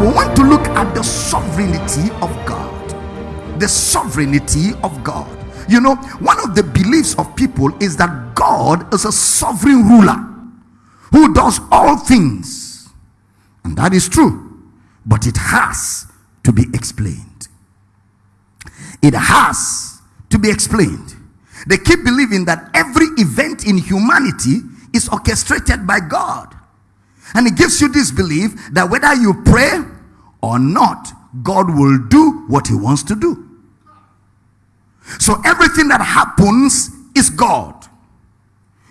We want to look at the sovereignty of God. The sovereignty of God. You know, one of the beliefs of people is that God is a sovereign ruler who does all things. And that is true, but it has to be explained. It has to be explained. They keep believing that every event in humanity is orchestrated by God. And it gives you this belief that whether you pray or not, God will do what He wants to do. So everything that happens is God.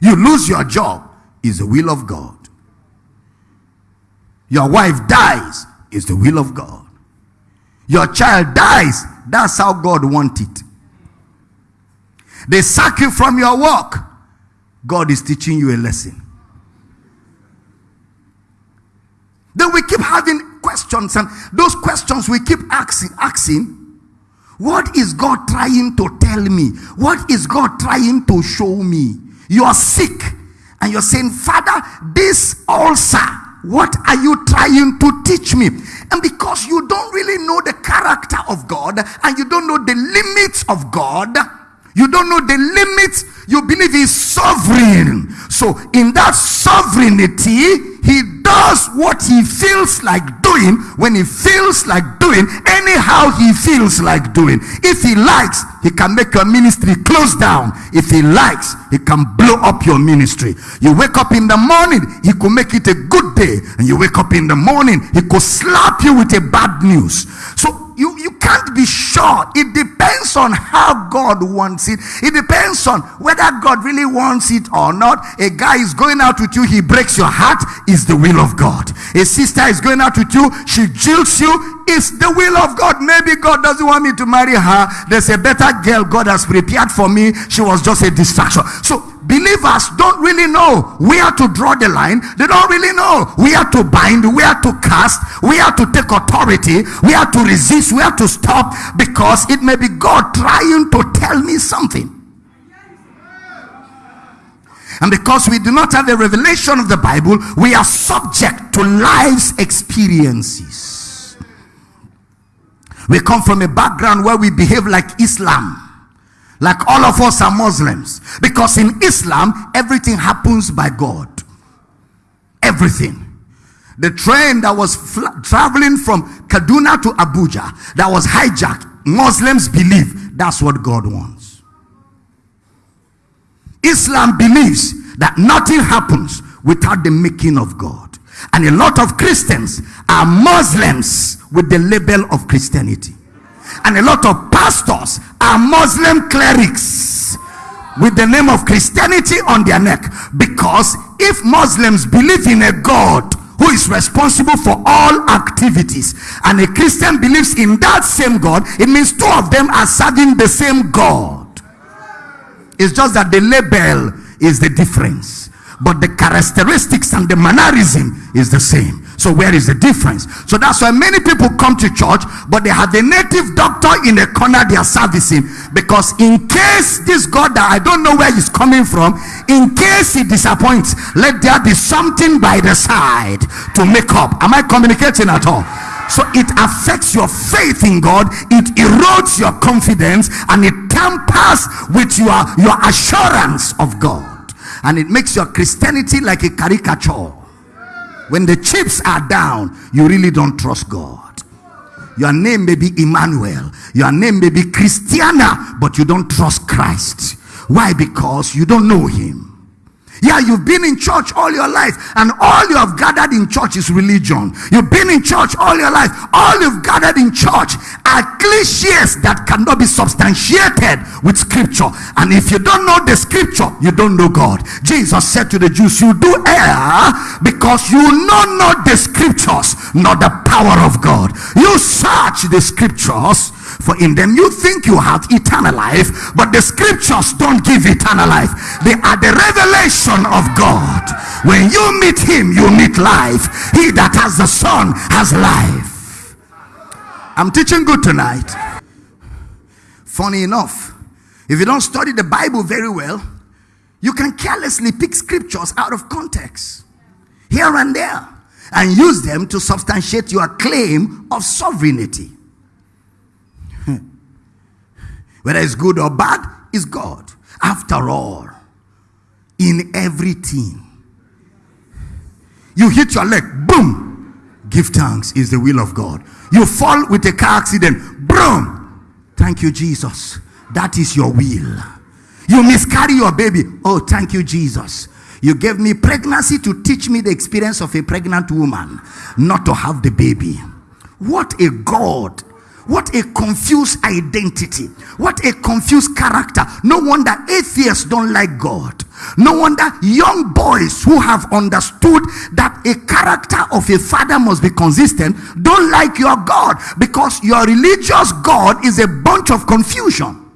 You lose your job is the will of God. Your wife dies is the will of God. Your child dies, that's how God wants it. They sack you from your work. God is teaching you a lesson. Then we keep having questions, and those questions we keep asking, asking. What is God trying to tell me? What is God trying to show me? You are sick, and you're saying, Father, this ulcer, what are you trying to teach me? And because you don't really know the character of God and you don't know the limits of God, you don't know the limits. You believe he's sovereign. So, in that sovereignty, he does what he feels like doing when he feels like doing, anyhow he feels like doing. If he likes, he can make your ministry close down. If he likes, he can blow up your ministry. You wake up in the morning, he could make it a good day. And you wake up in the morning, he could slap you with a bad news. So you, you can't be sure. It depends on how God wants it. It depends on whether God really wants it or not. A guy is going out with you, he breaks your heart, is the will of God. A sister is going out with you, she jilts you, it's the will of God. Maybe God doesn't want me to marry her. There's a better girl God has prepared for me. She was just a distraction. So believers don't really know where to draw the line. They don't really know where to bind, where to cast, where to take authority, where to resist, where to stop, because it may be God trying to tell me something. And because we do not have a revelation of the Bible, we are subject to life's experiences. We come from a background where we behave like Islam. Like all of us are Muslims. Because in Islam, everything happens by God. Everything. The train that was traveling from Kaduna to Abuja that was hijacked, Muslims believe that's what God wants. Islam believes that nothing happens without the making of God. And a lot of Christians are Muslims with the label of Christianity. And a lot of pastors are Muslim clerics with the name of Christianity on their neck. Because if Muslims believe in a God who is responsible for all activities and a Christian believes in that same God, it means two of them are serving the same God. It's just that the label is the difference, but the characteristics and the mannerism is the same. So where is the difference? So that's why many people come to church, but they have a native doctor in the corner they are servicing. Because in case this God that I don't know where he's coming from, in case he disappoints, let there be something by the side to make up. Am I communicating at all? So it affects your faith in God, it erodes your confidence, and it tampers with your, your assurance of God. And it makes your Christianity like a caricature. When the chips are down, you really don't trust God. Your name may be Emmanuel, your name may be Christiana, but you don't trust Christ. Why? Because you don't know Him. Yeah, you've been in church all your life, and all you have gathered in church is religion. You've been in church all your life. All you've gathered in church are cliches that cannot be substantiated with scripture. And if you don't know the scripture, you don't know God. Jesus said to the Jews, You do err because you know not the scriptures, not the power of God. You search the scriptures for in them you think you have eternal life, but the scriptures don't give eternal life. They are the revelation of God. When you meet him, you meet life. He that has the Son has life. I'm teaching good tonight. Funny enough, if you don't study the Bible very well, you can carelessly pick scriptures out of context here and there and use them to substantiate your claim of sovereignty. Whether it's good or bad, is God. After all, in everything, you hit your leg, boom, give thanks is the will of God. You fall with a car accident, boom, thank you, Jesus. That is your will. You miscarry your baby, oh, thank you, Jesus. You gave me pregnancy to teach me the experience of a pregnant woman, not to have the baby. What a God what a confused identity. What a confused character. No wonder atheists don't like God. No wonder young boys who have understood that a character of a father must be consistent don't like your God because your religious God is a bunch of confusion.